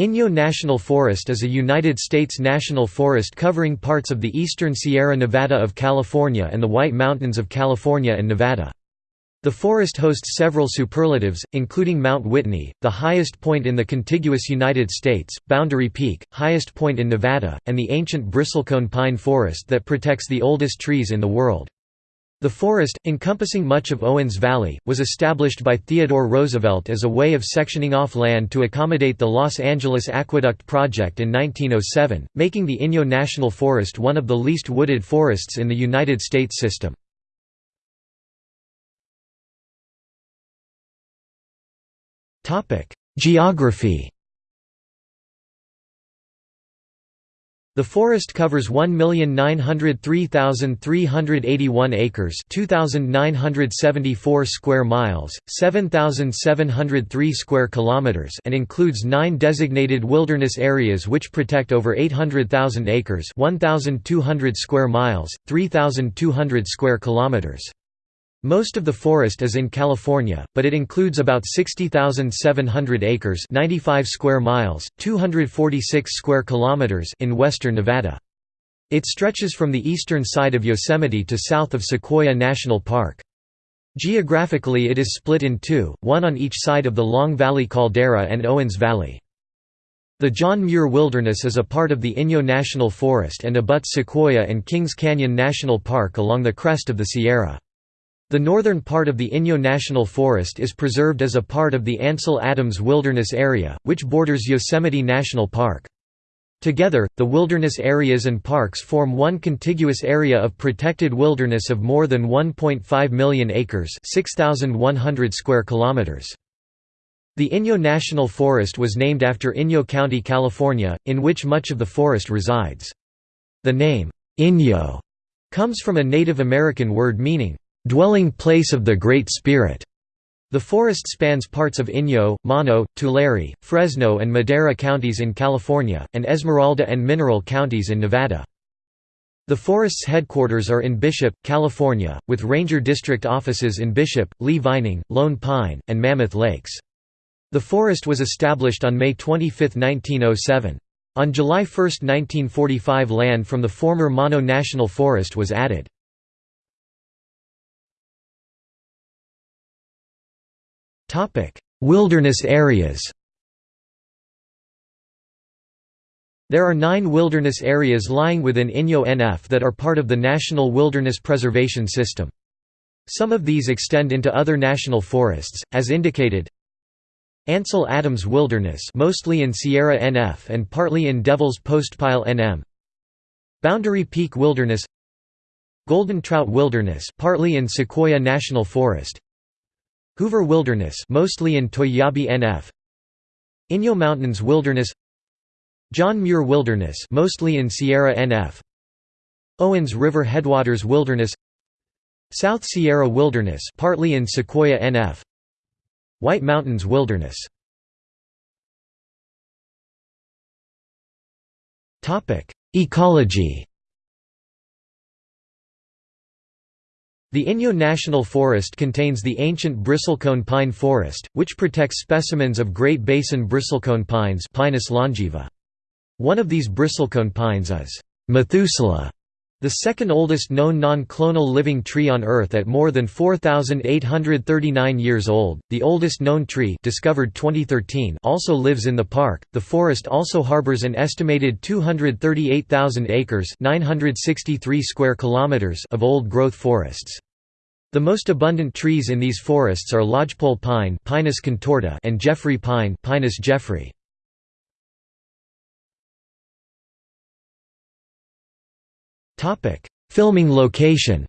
Inyo National Forest is a United States national forest covering parts of the eastern Sierra Nevada of California and the White Mountains of California and Nevada. The forest hosts several superlatives, including Mount Whitney, the highest point in the contiguous United States, Boundary Peak, highest point in Nevada, and the ancient bristlecone pine forest that protects the oldest trees in the world. The forest, encompassing much of Owens Valley, was established by Theodore Roosevelt as a way of sectioning off land to accommodate the Los Angeles Aqueduct project in 1907, making the Inyo National Forest one of the least wooded forests in the United States system. Geography The forest covers 1,903,381 acres 2,974 square miles, 7,703 square kilometers and includes nine designated wilderness areas which protect over 800,000 acres 1,200 square miles, 3,200 square kilometers. Most of the forest is in California, but it includes about 60,700 acres 95 square miles, 246 square kilometers in western Nevada. It stretches from the eastern side of Yosemite to south of Sequoia National Park. Geographically it is split in two, one on each side of the Long Valley Caldera and Owens Valley. The John Muir Wilderness is a part of the Inyo National Forest and abuts Sequoia and Kings Canyon National Park along the crest of the Sierra. The northern part of the Inyo National Forest is preserved as a part of the Ansel Adams Wilderness Area, which borders Yosemite National Park. Together, the wilderness areas and parks form one contiguous area of protected wilderness of more than 1.5 million acres 6,100 square kilometers. The Inyo National Forest was named after Inyo County, California, in which much of the forest resides. The name, Inyo, comes from a Native American word meaning, dwelling place of the Great Spirit. The forest spans parts of Inyo, Mono, Tulare, Fresno and Madera counties in California, and Esmeralda and Mineral counties in Nevada. The forest's headquarters are in Bishop, California, with ranger district offices in Bishop, Lee Vining, Lone Pine, and Mammoth Lakes. The forest was established on May 25, 1907. On July 1, 1945 land from the former Mono National Forest was added. Wilderness areas There are nine wilderness areas lying within Inyo NF that are part of the National Wilderness Preservation System. Some of these extend into other national forests, as indicated Ansel Adams Wilderness mostly in Sierra NF and partly in Devil's Postpile NM Boundary Peak Wilderness Golden Trout Wilderness partly in Sequoia National Forest Hoover Wilderness mostly in Toiyabe NF Inyo Mountains Wilderness John Muir Wilderness mostly in Sierra NF Owens River Headwaters Wilderness South Sierra Wilderness partly in Sequoia NF White Mountains Wilderness. Ecology The Inyo National Forest contains the ancient bristlecone pine forest, which protects specimens of Great Basin bristlecone pines Pinus longaeva. One of these bristlecone pines is Methuselah, the second oldest known non-clonal living tree on Earth at more than 4,839 years old. The oldest known tree, discovered 2013, also lives in the park. The forest also harbors an estimated 238,000 acres (963 square kilometers) of old-growth forests. The most abundant trees in these forests are lodgepole pine Pinus contorta and Jeffrey pine Pinus jeffreyi. Filming location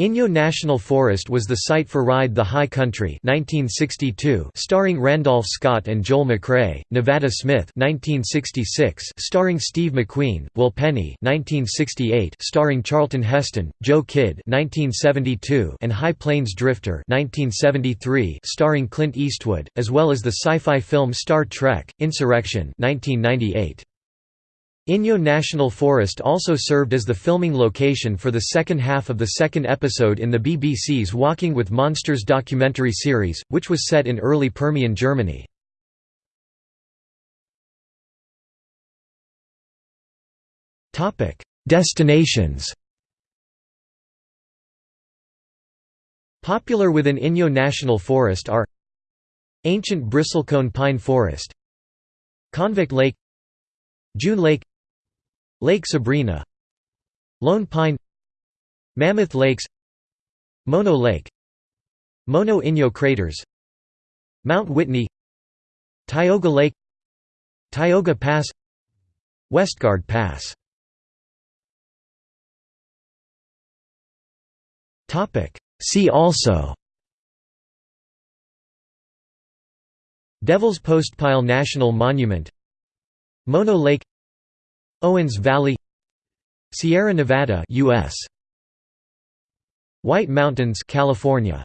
Inyo National Forest was the site for Ride the High Country 1962 starring Randolph Scott and Joel McCrea, Nevada Smith 1966 starring Steve McQueen, Will Penny 1968 starring Charlton Heston, Joe Kidd 1972 and High Plains Drifter 1973 starring Clint Eastwood, as well as the sci-fi film Star Trek, Insurrection 1998. Inyo National Forest also served as the filming location for the second half of the second episode in the BBC's Walking with Monsters documentary series, which was set in early Permian Germany. Destinations Popular within Inyo National Forest are Ancient bristlecone pine forest Convict Lake June Lake Lake Sabrina Lone Pine Mammoth Lakes Mono Lake Mono Inyo Craters Mount Whitney Tioga Lake Tioga Pass Westgard Pass. See also Devil's Postpile National Monument Mono Lake Owens Valley Sierra Nevada US White Mountains California